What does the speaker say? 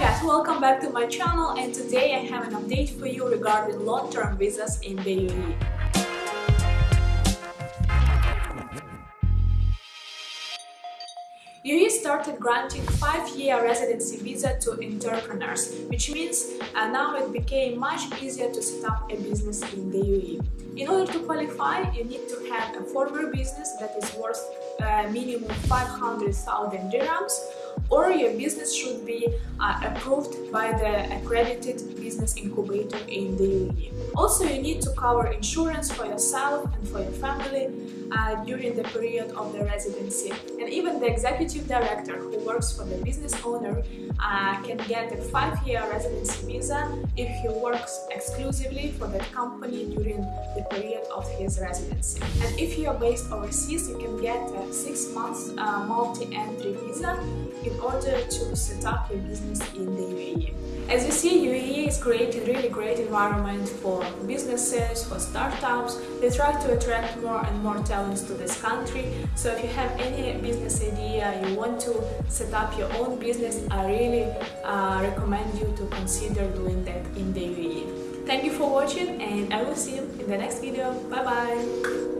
guys, welcome back to my channel and today I have an update for you regarding long-term visas in the UAE. UAE started granting 5-year residency visa to entrepreneurs, which means uh, now it became much easier to set up a business in the UAE. In order to qualify, you need to have a former business that is worth uh, minimum 500,000 dirhams or your business should be uh, approved by the accredited business incubator in the UAE. Also, you need to cover insurance for yourself and for your family uh, during the period of the residency. And the executive director who works for the business owner uh, can get a five-year residency visa if he works exclusively for that company during the period of his residency. And if you are based overseas, you can get a six-month uh, multi-entry visa in order to set up your business in the UAE. As you see, UAE is creating really great environment for businesses, for startups. They try to attract more and more talents to this country. So if you have any business idea, you want to set up your own business, I really uh, recommend you to consider doing that in the UAE. Thank you for watching and I will see you in the next video. Bye bye!